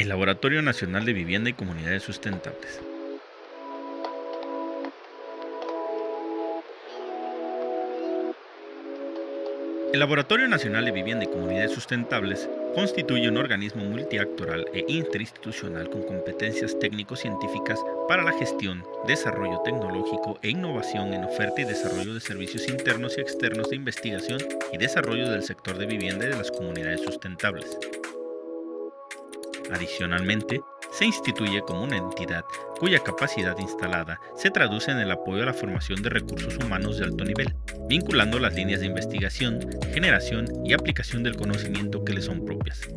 el Laboratorio Nacional de Vivienda y Comunidades Sustentables. El Laboratorio Nacional de Vivienda y Comunidades Sustentables constituye un organismo multiactoral e interinstitucional con competencias técnico-científicas para la gestión, desarrollo tecnológico e innovación en oferta y desarrollo de servicios internos y externos de investigación y desarrollo del sector de vivienda y de las comunidades sustentables. Adicionalmente, se instituye como una entidad cuya capacidad instalada se traduce en el apoyo a la formación de recursos humanos de alto nivel, vinculando las líneas de investigación, generación y aplicación del conocimiento que le son propias.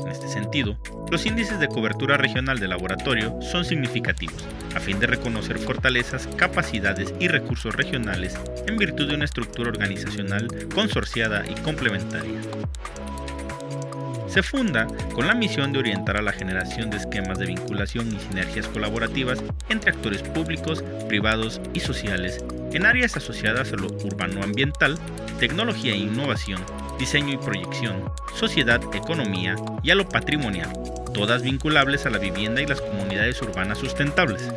En este sentido, los índices de cobertura regional del laboratorio son significativos, a fin de reconocer fortalezas, capacidades y recursos regionales en virtud de una estructura organizacional consorciada y complementaria se funda con la misión de orientar a la generación de esquemas de vinculación y sinergias colaborativas entre actores públicos, privados y sociales en áreas asociadas a lo urbano-ambiental, tecnología e innovación, diseño y proyección, sociedad, economía y a lo patrimonial, todas vinculables a la vivienda y las comunidades urbanas sustentables.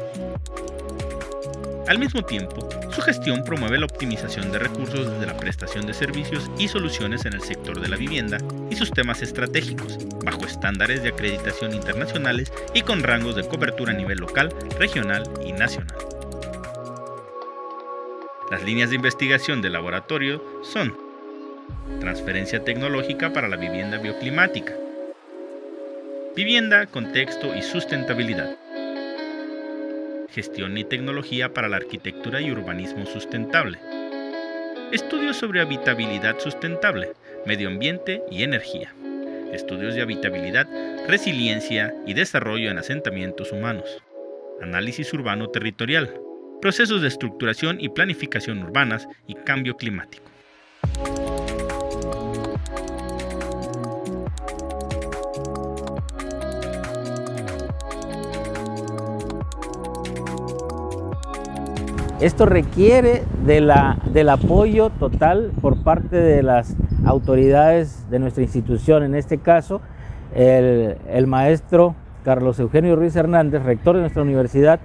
Al mismo tiempo, su gestión promueve la optimización de recursos desde la prestación de servicios y soluciones en el sector de la vivienda y sus temas estratégicos, bajo estándares de acreditación internacionales y con rangos de cobertura a nivel local, regional y nacional. Las líneas de investigación del laboratorio son Transferencia tecnológica para la vivienda bioclimática, Vivienda, contexto y sustentabilidad, Gestión y Tecnología para la Arquitectura y Urbanismo Sustentable. Estudios sobre habitabilidad sustentable, medio ambiente y energía. Estudios de habitabilidad, resiliencia y desarrollo en asentamientos humanos. Análisis urbano territorial. Procesos de estructuración y planificación urbanas y cambio climático. Esto requiere del apoyo total por parte de las autoridades de nuestra institución, en este caso el, maestro Carlos Eugenio Ruiz Hernández, rector de nuestra universidad,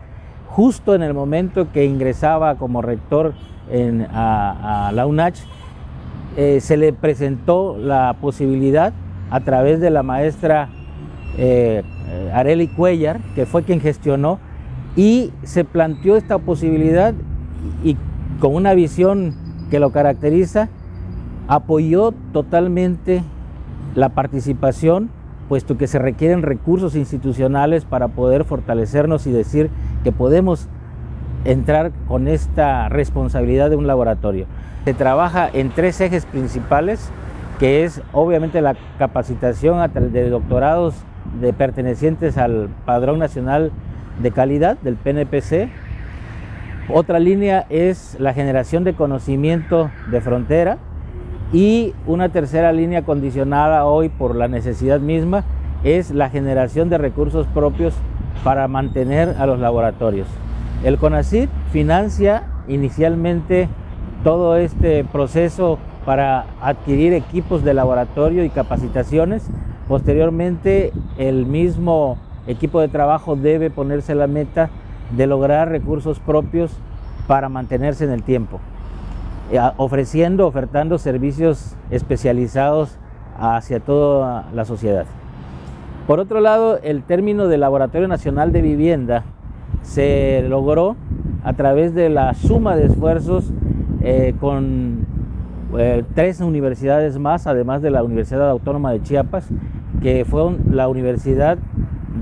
justo en el momento que ingresaba como rector a, la UNACH, eh, se le presentó la posibilidad a través de la maestra eh, Areli Cuellar, que fue quien gestionó, y se planteó esta posibilidad y con una visión que lo caracteriza, apoyó totalmente la participación, puesto que se requieren recursos institucionales para poder fortalecernos y decir que podemos entrar con esta responsabilidad de un laboratorio. Se trabaja en tres ejes principales, que es obviamente la capacitación de doctorados de pertenecientes al Padrón Nacional de Calidad del PNPC, otra línea es la generación de conocimiento de frontera y una tercera línea condicionada hoy por la necesidad misma es la generación de recursos propios para mantener a los laboratorios. El CONACYT financia inicialmente todo este proceso para adquirir equipos de laboratorio y capacitaciones. Posteriormente, el mismo equipo de trabajo debe ponerse la meta de lograr recursos propios para mantenerse en el tiempo, ofreciendo, ofertando servicios especializados hacia toda la sociedad. Por otro lado, el término de Laboratorio Nacional de Vivienda se logró a través de la suma de esfuerzos eh, con eh, tres universidades más, además de la Universidad Autónoma de Chiapas, que fue la Universidad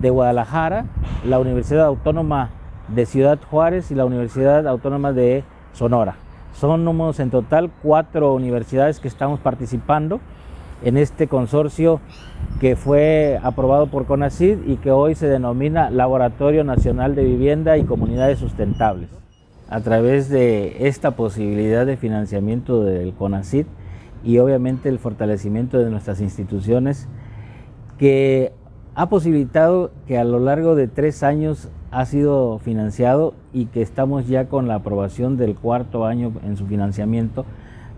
de Guadalajara, la Universidad Autónoma de Ciudad Juárez y la Universidad Autónoma de Sonora. Somos en total cuatro universidades que estamos participando en este consorcio que fue aprobado por CONACID y que hoy se denomina Laboratorio Nacional de Vivienda y Comunidades Sustentables. A través de esta posibilidad de financiamiento del CONACID y obviamente el fortalecimiento de nuestras instituciones que ha posibilitado que a lo largo de tres años ha sido financiado y que estamos ya con la aprobación del cuarto año en su financiamiento,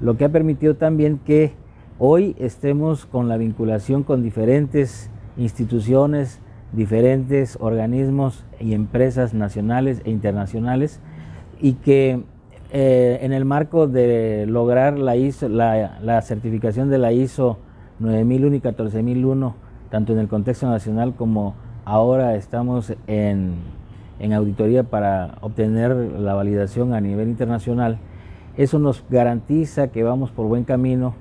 lo que ha permitido también que hoy estemos con la vinculación con diferentes instituciones, diferentes organismos y empresas nacionales e internacionales y que eh, en el marco de lograr la, ISO, la, certificación de la ISO 9001 y 14001, tanto en el contexto nacional como ahora estamos en, en auditoría para obtener la validación a nivel internacional, eso nos garantiza que vamos por buen camino,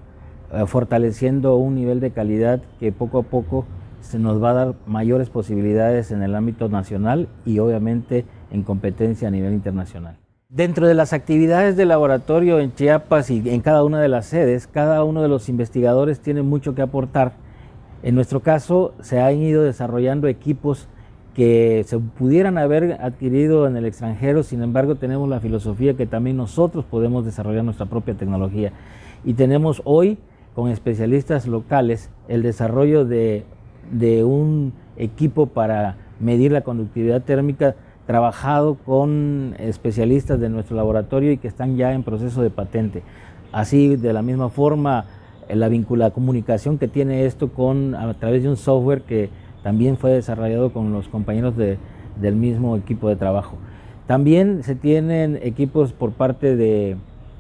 eh, fortaleciendo un nivel de calidad que poco a poco se nos va a dar mayores posibilidades en el ámbito nacional y obviamente en competencia a nivel internacional. Dentro de las actividades del laboratorio en Chiapas y en cada una de las sedes, cada uno de los investigadores tiene mucho que aportar. En nuestro caso, se han ido desarrollando equipos que se pudieran haber adquirido en el extranjero, sin embargo tenemos la filosofía que también nosotros podemos desarrollar nuestra propia tecnología. Y tenemos hoy, con especialistas locales, el desarrollo de, de un equipo para medir la conductividad térmica trabajado con especialistas de nuestro laboratorio y que están ya en proceso de patente. Así, de la misma forma, la, vincula, comunicación que tiene esto con, a través de un software que también fue desarrollado con los compañeros del mismo equipo de trabajo. También se tienen equipos por parte de,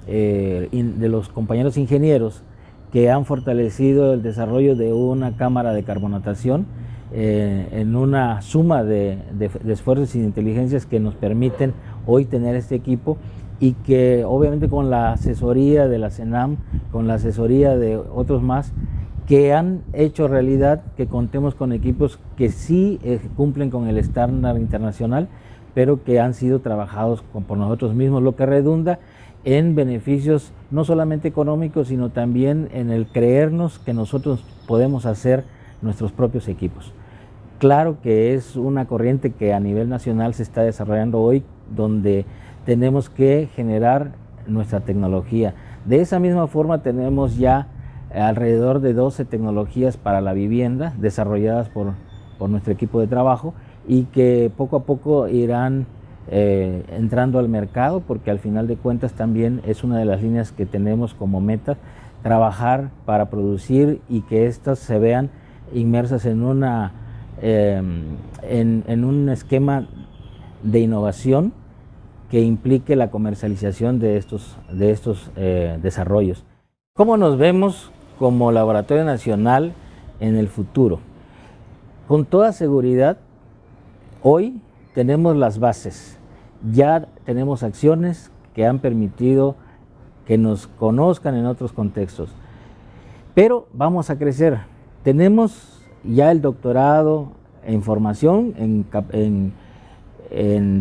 eh, de los compañeros ingenieros que han fortalecido el desarrollo de una cámara de carbonatación eh, en una suma de, esfuerzos y de inteligencias que nos permiten hoy tener este equipo y que obviamente con la asesoría de la CENAM, con la asesoría de otros más, que han hecho realidad que contemos con equipos que sí eh, cumplen con el estándar internacional, pero que han sido trabajados por nosotros mismos, lo que redunda en beneficios no solamente económicos, sino también en el creernos que nosotros podemos hacer nuestros propios equipos. Claro que es una corriente que a nivel nacional se está desarrollando hoy, donde tenemos que generar nuestra tecnología. De esa misma forma tenemos ya alrededor de 12 tecnologías para la vivienda desarrolladas por, nuestro equipo de trabajo y que poco a poco irán eh, entrando al mercado porque al final de cuentas también es una de las líneas que tenemos como meta trabajar para producir y que éstas se vean inmersas en, una, em, en, un esquema de innovación que implique la comercialización de estos, de estos eh, desarrollos. ¿Cómo nos vemos como Laboratorio Nacional en el futuro? Con toda seguridad, hoy tenemos las bases, ya tenemos acciones que han permitido que nos conozcan en otros contextos, pero vamos a crecer, tenemos ya el doctorado en formación, en,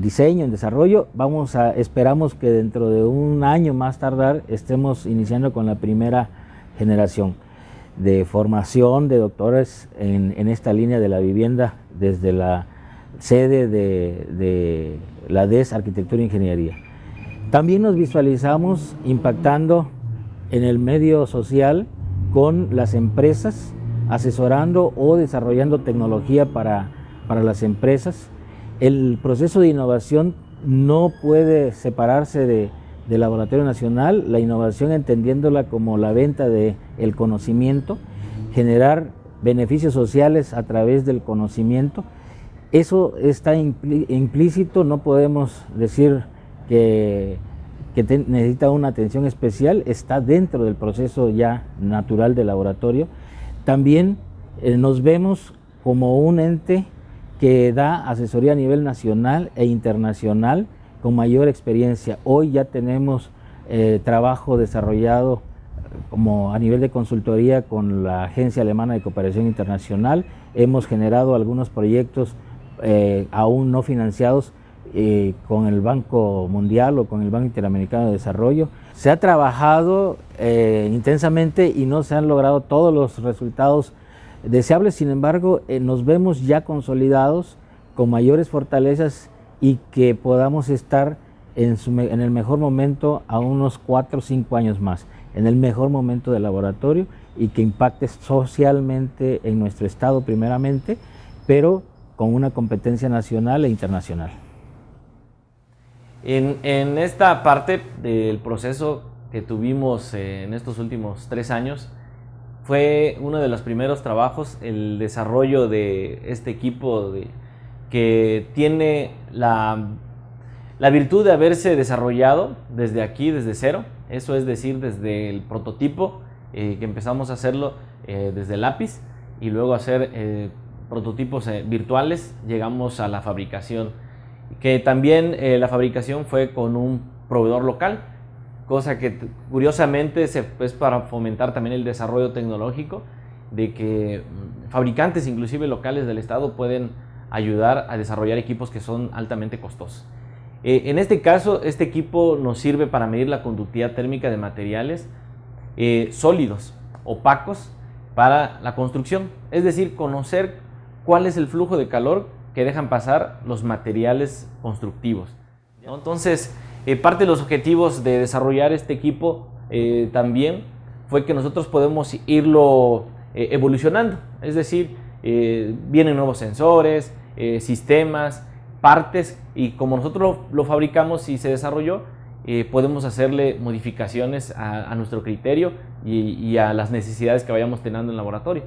diseño, en desarrollo. Vamos a, esperamos que dentro de un año más tardar estemos iniciando con la primera generación de formación de doctores en, esta línea de la vivienda desde la sede de, la DES Arquitectura e Ingeniería. También nos visualizamos impactando en el medio social con las empresas asesorando o desarrollando tecnología para, las empresas. El proceso de innovación no puede separarse de, del Laboratorio Nacional, la innovación entendiéndola como la venta del el conocimiento, generar beneficios sociales a través del conocimiento. Eso está implícito, no podemos decir que, que necesita una atención especial, está dentro del proceso ya natural del laboratorio también eh, nos vemos como un ente que da asesoría a nivel nacional e internacional con mayor experiencia. Hoy ya tenemos eh, trabajo desarrollado eh, como a nivel de consultoría con la Agencia Alemana de Cooperación Internacional. Hemos generado algunos proyectos aún no financiados con el Banco Mundial o con el Banco Interamericano de Desarrollo. Se ha trabajado eh, intensamente y no se han logrado todos los resultados deseables, sin embargo eh, nos vemos ya consolidados con mayores fortalezas y que podamos estar en, en el mejor momento a unos 4 o 5 años más, en el mejor momento del laboratorio y que impacte socialmente en nuestro estado primeramente, pero con una competencia nacional e internacional. En, esta parte del proceso que tuvimos eh, en estos últimos tres años, fue uno de los primeros trabajos el desarrollo de este equipo que tiene la, la virtud de haberse desarrollado desde aquí, desde cero, eso es decir, desde el prototipo, eh, que empezamos a hacerlo eh, desde lápiz y luego hacer eh, prototipos virtuales, llegamos a la fabricación, que también la fabricación fue con un proveedor local, cosa que curiosamente es para fomentar también el desarrollo tecnológico, de que mm, fabricantes inclusive locales del estado pueden ayudar a desarrollar equipos que son altamente costosos. Eh, en este caso, este equipo nos sirve para medir la conductividad térmica de materiales eh, sólidos, opacos, para la construcción. Es decir, conocer cuál es el flujo de calor que dejan pasar los materiales constructivos. Entonces, eh, parte de los objetivos de desarrollar este equipo eh, también fue que nosotros podemos irlo evolucionando, es decir, vienen nuevos sensores, sistemas, partes y como nosotros lo, fabricamos y se desarrolló, podemos hacerle modificaciones a, nuestro criterio y, a las necesidades que vayamos teniendo en laboratorio.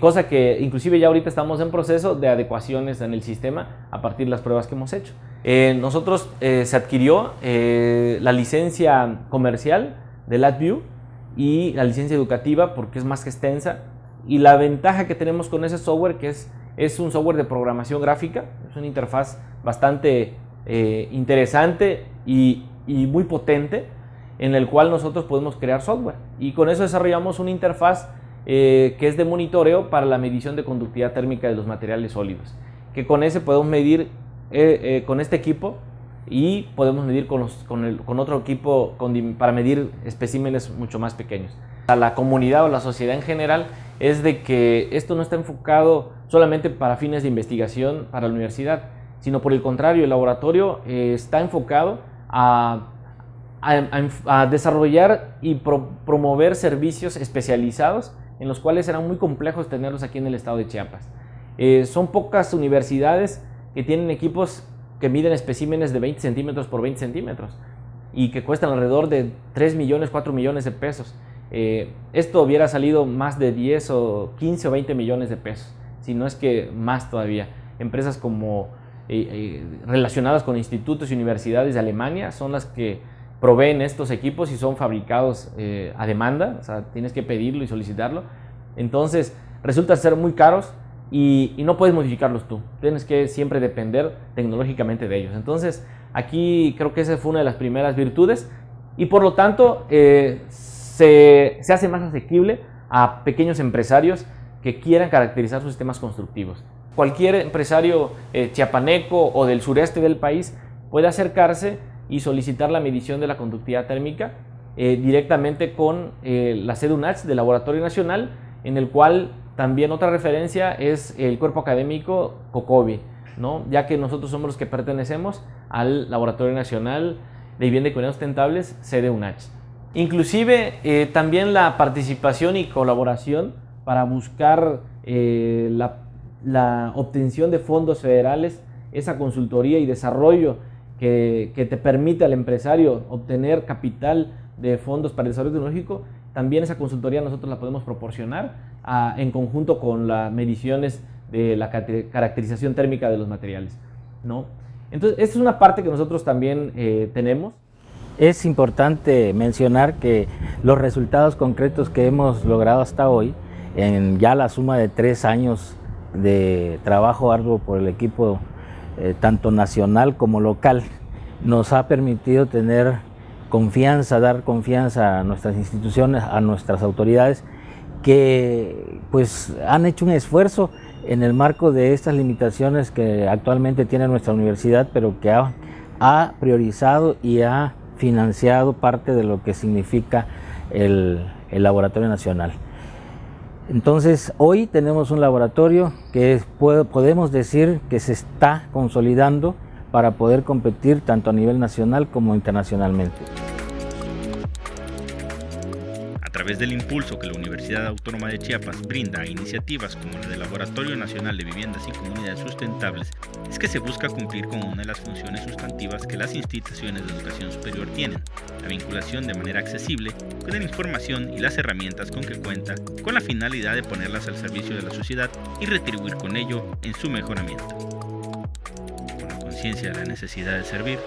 cosa que inclusive ya ahorita estamos en proceso de adecuaciones en el sistema a partir de las pruebas que hemos hecho. Eh, nosotros eh, se adquirió eh, la licencia comercial de LabVIEW y la licencia educativa porque es más extensa y la ventaja que tenemos con ese software que es, es un software de programación gráfica, es una interfaz bastante interesante y, y, muy potente en el cual nosotros podemos crear software y con eso desarrollamos una interfaz que es de monitoreo para la medición de conductividad térmica de los materiales sólidos que con ese podemos medir eh, eh, con este equipo y podemos medir con, con, otro equipo para medir especímenes mucho más pequeños. A la comunidad o la sociedad en general es de que esto no está enfocado solamente para fines de investigación para la universidad, sino por el contrario, el laboratorio eh, está enfocado a, desarrollar y promover servicios especializados en los cuales serán muy complejos tenerlos aquí en el estado de Chiapas. son pocas universidades que tienen equipos que miden especímenes de 20 centímetros por 20 centímetros y que cuestan alrededor de 3 millones, 4 millones de pesos. Eh, esto hubiera salido más de 10 o 15 o 20 millones de pesos, si no es que más todavía. Empresas como eh, eh, relacionadas con institutos y universidades de Alemania son las que proveen estos equipos y son fabricados a demanda, o sea, tienes que pedirlo y solicitarlo. Entonces, resulta ser muy caros y, no puedes modificarlos tú. Tienes que siempre depender tecnológicamente de ellos. Entonces, aquí creo que esa fue una de las primeras virtudes y por lo tanto eh, se, hace más asequible a pequeños empresarios que quieran caracterizar sus sistemas constructivos. Cualquier empresario eh, chiapaneco o del sureste del país puede acercarse y solicitar la medición de la conductividad térmica eh, directamente con la sede del Laboratorio Nacional, en el cual también otra referencia es el cuerpo académico COCOBI, ¿no? ya que nosotros somos los que pertenecemos al Laboratorio Nacional de Vivienda y Cuidados Sustentables, sede. Inclusive eh, también la participación y colaboración para buscar eh, la, obtención de fondos federales, esa consultoría y desarrollo que, que te permite al empresario obtener capital de fondos para el desarrollo tecnológico, también esa consultoría nosotros la podemos proporcionar en conjunto con las mediciones de la caracterización térmica de los materiales. ¿no? Entonces, esta es una parte que nosotros también eh, tenemos. Es importante mencionar que los resultados concretos que hemos logrado hasta hoy, en ya la suma de tres años de trabajo arduo por el equipo eh, tanto nacional como local, nos ha permitido tener confianza, dar confianza a nuestras instituciones, a nuestras autoridades que pues han hecho un esfuerzo en el marco de estas limitaciones que actualmente tiene nuestra universidad, pero que ha, priorizado y ha financiado parte de lo que significa el, Laboratorio Nacional. Entonces, hoy tenemos un laboratorio que podemos decir que se está consolidando para poder competir tanto a nivel nacional como internacionalmente. Través del impulso que la Universidad Autónoma de Chiapas brinda a iniciativas como la del Laboratorio Nacional de Viviendas y Comunidades Sustentables, es que se busca cumplir con una de las funciones sustantivas que las instituciones de educación superior tienen, la vinculación de manera accesible con la información y las herramientas con que cuenta, con la finalidad de ponerlas al servicio de la sociedad y retribuir con ello en su mejoramiento. Con la conciencia de la necesidad de servir,